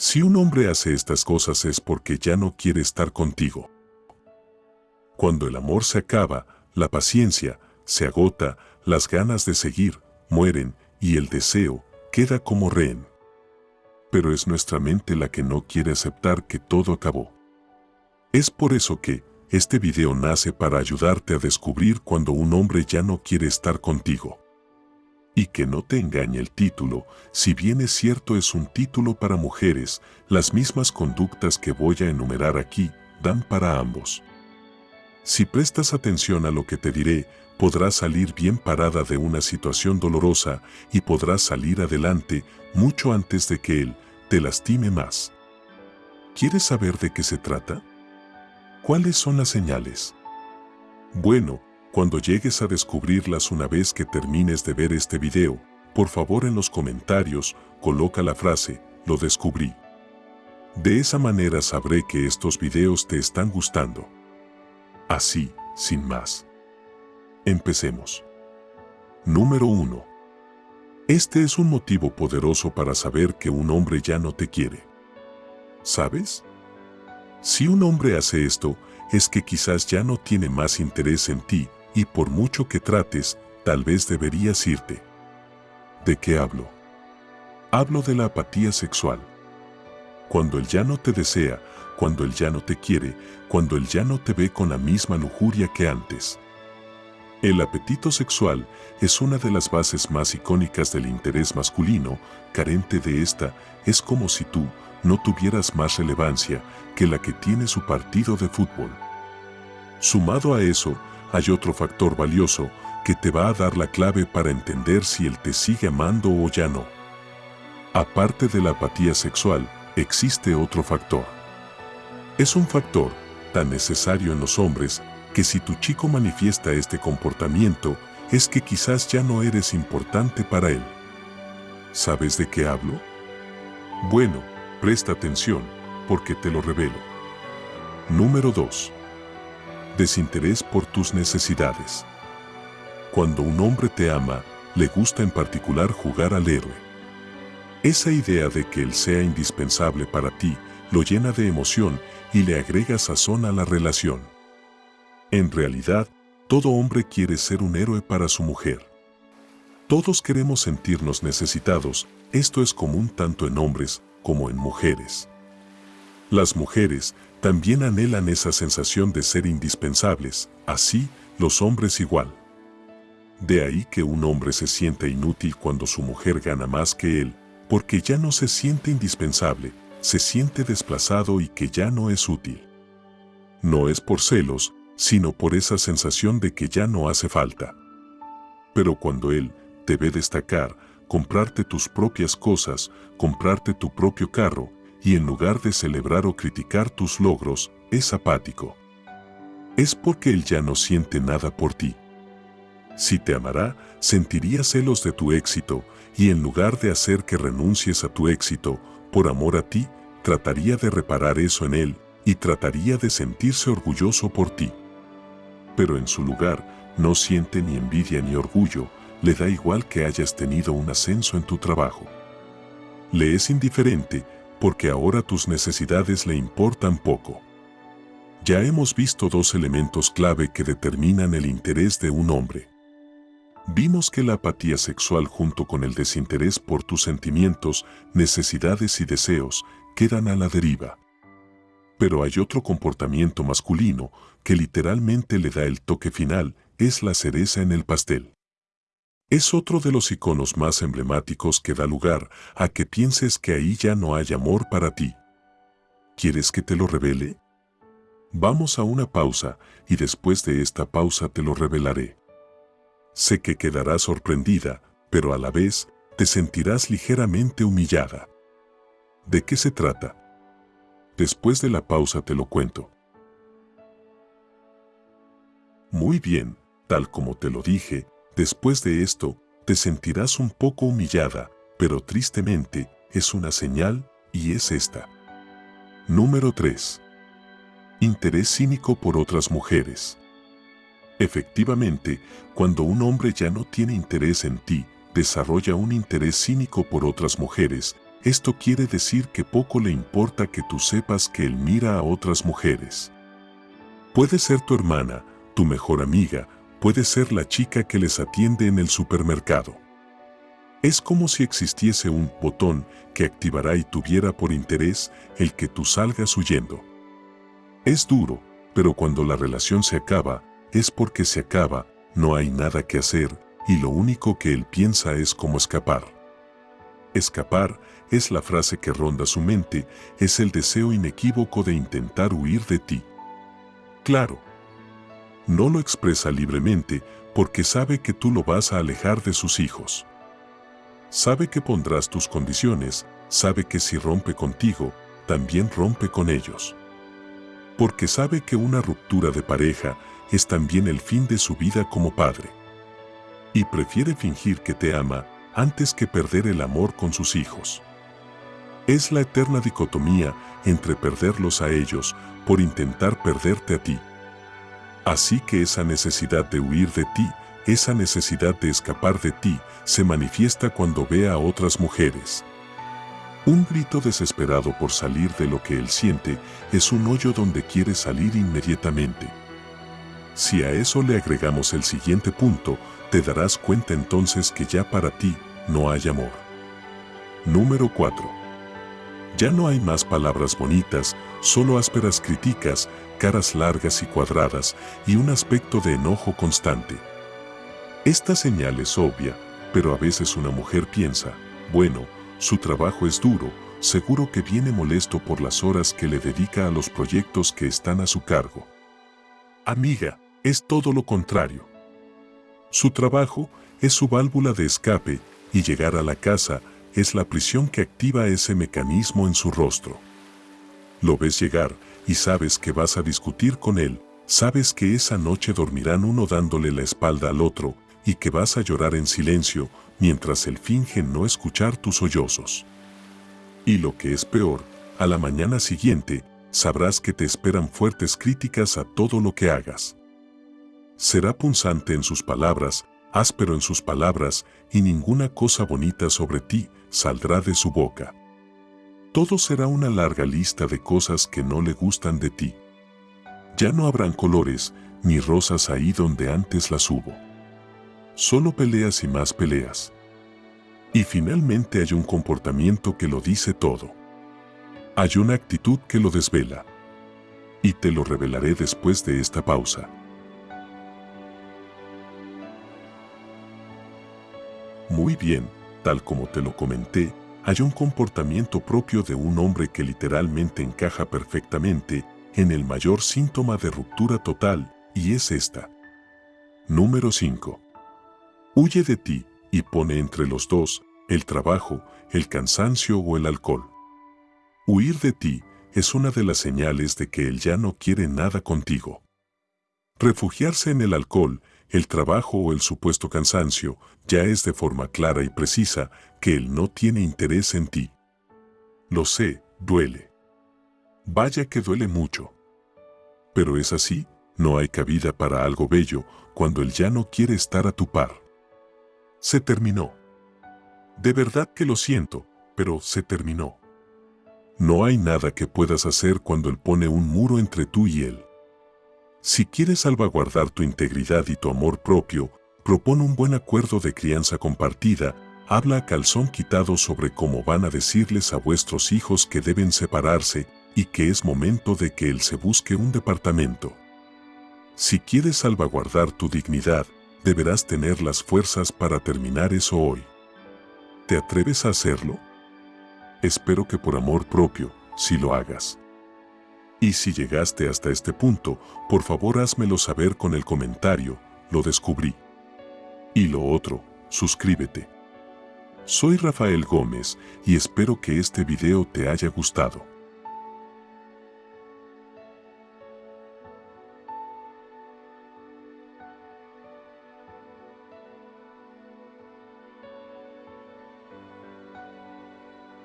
Si un hombre hace estas cosas es porque ya no quiere estar contigo. Cuando el amor se acaba, la paciencia se agota, las ganas de seguir mueren y el deseo queda como rehén. Pero es nuestra mente la que no quiere aceptar que todo acabó. Es por eso que este video nace para ayudarte a descubrir cuando un hombre ya no quiere estar contigo. Y que no te engañe el título, si bien es cierto es un título para mujeres, las mismas conductas que voy a enumerar aquí dan para ambos. Si prestas atención a lo que te diré, podrás salir bien parada de una situación dolorosa y podrás salir adelante mucho antes de que él te lastime más. ¿Quieres saber de qué se trata? ¿Cuáles son las señales? Bueno, cuando llegues a descubrirlas una vez que termines de ver este video, por favor en los comentarios coloca la frase, lo descubrí. De esa manera sabré que estos videos te están gustando. Así, sin más. Empecemos. Número 1. Este es un motivo poderoso para saber que un hombre ya no te quiere. ¿Sabes? Si un hombre hace esto, es que quizás ya no tiene más interés en ti y por mucho que trates, tal vez deberías irte. ¿De qué hablo? Hablo de la apatía sexual. Cuando él ya no te desea, cuando él ya no te quiere, cuando él ya no te ve con la misma lujuria que antes. El apetito sexual es una de las bases más icónicas del interés masculino, carente de esta, es como si tú no tuvieras más relevancia que la que tiene su partido de fútbol. Sumado a eso, hay otro factor valioso que te va a dar la clave para entender si él te sigue amando o ya no. Aparte de la apatía sexual, existe otro factor. Es un factor tan necesario en los hombres que si tu chico manifiesta este comportamiento, es que quizás ya no eres importante para él. ¿Sabes de qué hablo? Bueno, presta atención, porque te lo revelo. Número 2. Desinterés por tus necesidades. Cuando un hombre te ama, le gusta en particular jugar al héroe. Esa idea de que él sea indispensable para ti lo llena de emoción y le agrega sazón a la relación. En realidad, todo hombre quiere ser un héroe para su mujer. Todos queremos sentirnos necesitados, esto es común tanto en hombres como en mujeres. Las mujeres también anhelan esa sensación de ser indispensables, así los hombres igual. De ahí que un hombre se sienta inútil cuando su mujer gana más que él, porque ya no se siente indispensable, se siente desplazado y que ya no es útil. No es por celos, sino por esa sensación de que ya no hace falta. Pero cuando Él te ve destacar, comprarte tus propias cosas, comprarte tu propio carro, y en lugar de celebrar o criticar tus logros, es apático. Es porque Él ya no siente nada por ti. Si te amará, sentiría celos de tu éxito, y en lugar de hacer que renuncies a tu éxito, por amor a ti, trataría de reparar eso en Él, y trataría de sentirse orgulloso por ti pero en su lugar no siente ni envidia ni orgullo, le da igual que hayas tenido un ascenso en tu trabajo. Le es indiferente porque ahora tus necesidades le importan poco. Ya hemos visto dos elementos clave que determinan el interés de un hombre. Vimos que la apatía sexual junto con el desinterés por tus sentimientos, necesidades y deseos quedan a la deriva. Pero hay otro comportamiento masculino que literalmente le da el toque final, es la cereza en el pastel. Es otro de los iconos más emblemáticos que da lugar a que pienses que ahí ya no hay amor para ti. ¿Quieres que te lo revele? Vamos a una pausa y después de esta pausa te lo revelaré. Sé que quedarás sorprendida, pero a la vez te sentirás ligeramente humillada. ¿De qué se trata? Después de la pausa te lo cuento. Muy bien, tal como te lo dije, después de esto, te sentirás un poco humillada, pero tristemente, es una señal, y es esta. Número 3. Interés cínico por otras mujeres. Efectivamente, cuando un hombre ya no tiene interés en ti, desarrolla un interés cínico por otras mujeres, esto quiere decir que poco le importa que tú sepas que él mira a otras mujeres. Puede ser tu hermana, tu mejor amiga, puede ser la chica que les atiende en el supermercado. Es como si existiese un botón que activará y tuviera por interés el que tú salgas huyendo. Es duro, pero cuando la relación se acaba, es porque se acaba, no hay nada que hacer y lo único que él piensa es cómo escapar. Escapar es la frase que ronda su mente, es el deseo inequívoco de intentar huir de ti. Claro, no lo expresa libremente porque sabe que tú lo vas a alejar de sus hijos. Sabe que pondrás tus condiciones, sabe que si rompe contigo, también rompe con ellos. Porque sabe que una ruptura de pareja es también el fin de su vida como padre. Y prefiere fingir que te ama antes que perder el amor con sus hijos. Es la eterna dicotomía entre perderlos a ellos por intentar perderte a ti. Así que esa necesidad de huir de ti esa necesidad de escapar de ti se manifiesta cuando ve a otras mujeres. Un grito desesperado por salir de lo que él siente es un hoyo donde quiere salir inmediatamente. Si a eso le agregamos el siguiente punto, te darás cuenta entonces que ya para ti no hay amor. Número 4. Ya no hay más palabras bonitas, solo ásperas críticas, caras largas y cuadradas y un aspecto de enojo constante. Esta señal es obvia, pero a veces una mujer piensa, bueno, su trabajo es duro, seguro que viene molesto por las horas que le dedica a los proyectos que están a su cargo. Amiga, es todo lo contrario. Su trabajo es su válvula de escape y llegar a la casa es la prisión que activa ese mecanismo en su rostro. Lo ves llegar y sabes que vas a discutir con él, sabes que esa noche dormirán uno dándole la espalda al otro y que vas a llorar en silencio mientras él finge no escuchar tus sollozos. Y lo que es peor, a la mañana siguiente, sabrás que te esperan fuertes críticas a todo lo que hagas. Será punzante en sus palabras, áspero en sus palabras, y ninguna cosa bonita sobre ti saldrá de su boca. Todo será una larga lista de cosas que no le gustan de ti. Ya no habrán colores ni rosas ahí donde antes las hubo. Solo peleas y más peleas. Y finalmente hay un comportamiento que lo dice todo. Hay una actitud que lo desvela. Y te lo revelaré después de esta pausa. Muy bien, tal como te lo comenté, hay un comportamiento propio de un hombre que literalmente encaja perfectamente en el mayor síntoma de ruptura total, y es esta. Número 5. Huye de ti y pone entre los dos el trabajo, el cansancio o el alcohol. Huir de ti es una de las señales de que él ya no quiere nada contigo. Refugiarse en el alcohol, el trabajo o el supuesto cansancio ya es de forma clara y precisa que él no tiene interés en ti. Lo sé, duele. Vaya que duele mucho. Pero es así, no hay cabida para algo bello cuando él ya no quiere estar a tu par. Se terminó. De verdad que lo siento, pero se terminó. No hay nada que puedas hacer cuando él pone un muro entre tú y él. Si quieres salvaguardar tu integridad y tu amor propio, propone un buen acuerdo de crianza compartida, habla a calzón quitado sobre cómo van a decirles a vuestros hijos que deben separarse y que es momento de que él se busque un departamento. Si quieres salvaguardar tu dignidad, deberás tener las fuerzas para terminar eso hoy. ¿Te atreves a hacerlo? Espero que por amor propio, si lo hagas. Y si llegaste hasta este punto, por favor házmelo saber con el comentario, lo descubrí. Y lo otro, suscríbete. Soy Rafael Gómez y espero que este video te haya gustado.